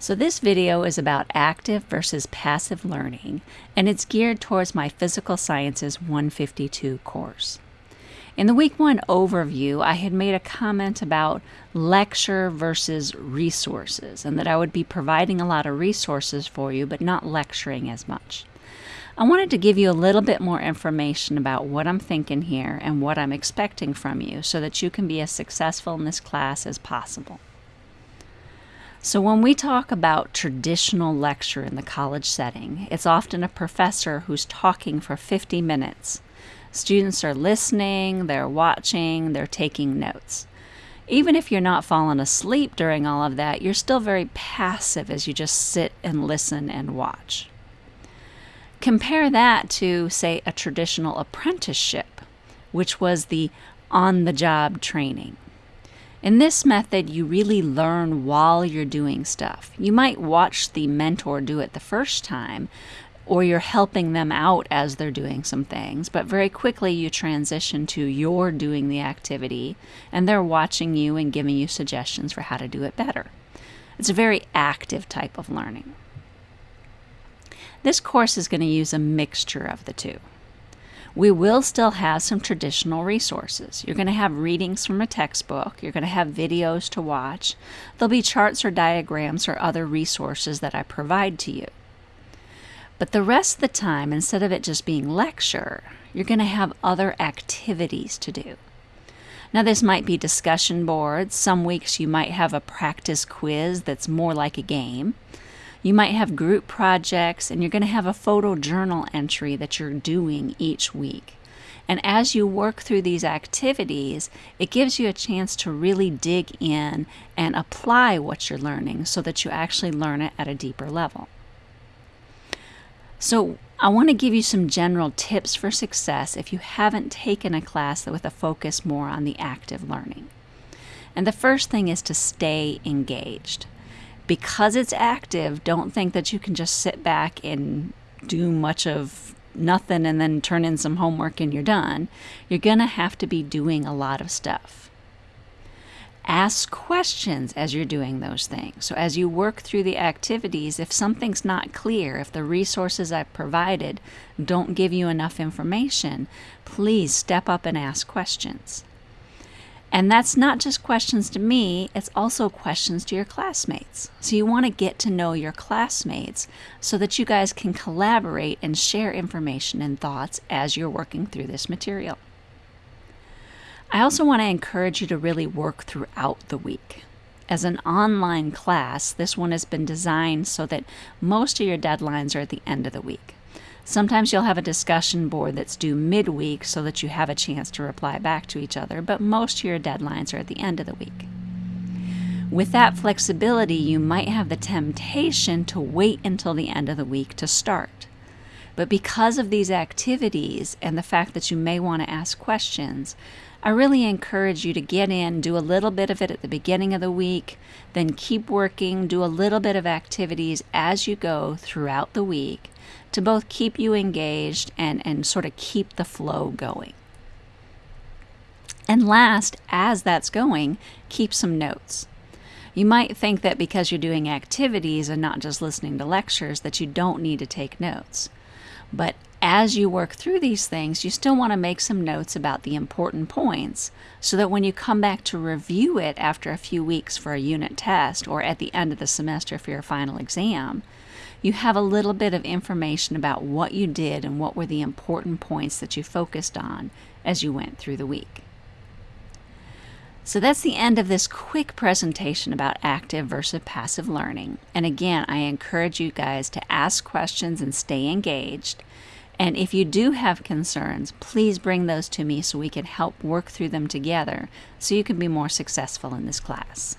So this video is about active versus passive learning, and it's geared towards my Physical Sciences 152 course. In the week one overview, I had made a comment about lecture versus resources, and that I would be providing a lot of resources for you, but not lecturing as much. I wanted to give you a little bit more information about what I'm thinking here and what I'm expecting from you so that you can be as successful in this class as possible. So, when we talk about traditional lecture in the college setting, it's often a professor who's talking for 50 minutes. Students are listening, they're watching, they're taking notes. Even if you're not falling asleep during all of that, you're still very passive as you just sit and listen and watch. Compare that to, say, a traditional apprenticeship, which was the on the job training. In this method, you really learn while you're doing stuff. You might watch the mentor do it the first time, or you're helping them out as they're doing some things, but very quickly you transition to you're doing the activity and they're watching you and giving you suggestions for how to do it better. It's a very active type of learning. This course is going to use a mixture of the two we will still have some traditional resources. You're going to have readings from a textbook, you're going to have videos to watch, there'll be charts or diagrams or other resources that I provide to you. But the rest of the time, instead of it just being lecture, you're going to have other activities to do. Now, this might be discussion boards. Some weeks you might have a practice quiz that's more like a game. You might have group projects and you're going to have a photo journal entry that you're doing each week. And as you work through these activities, it gives you a chance to really dig in and apply what you're learning so that you actually learn it at a deeper level. So, I want to give you some general tips for success if you haven't taken a class with a focus more on the active learning. And the first thing is to stay engaged because it's active, don't think that you can just sit back and do much of nothing and then turn in some homework and you're done. You're going to have to be doing a lot of stuff. Ask questions as you're doing those things. So, as you work through the activities, if something's not clear, if the resources I've provided don't give you enough information, please step up and ask questions. And that's not just questions to me, it's also questions to your classmates. So you want to get to know your classmates so that you guys can collaborate and share information and thoughts as you're working through this material. I also want to encourage you to really work throughout the week. As an online class, this one has been designed so that most of your deadlines are at the end of the week. Sometimes you'll have a discussion board that's due midweek so that you have a chance to reply back to each other, but most of your deadlines are at the end of the week. With that flexibility, you might have the temptation to wait until the end of the week to start. But because of these activities and the fact that you may want to ask questions, I really encourage you to get in, do a little bit of it at the beginning of the week, then keep working, do a little bit of activities as you go throughout the week to both keep you engaged and, and sort of keep the flow going. And last, as that's going, keep some notes. You might think that because you're doing activities and not just listening to lectures that you don't need to take notes. But as you work through these things, you still want to make some notes about the important points so that when you come back to review it after a few weeks for a unit test or at the end of the semester for your final exam, you have a little bit of information about what you did and what were the important points that you focused on as you went through the week. So that's the end of this quick presentation about active versus passive learning. And again, I encourage you guys to ask questions and stay engaged. And if you do have concerns, please bring those to me so we can help work through them together so you can be more successful in this class.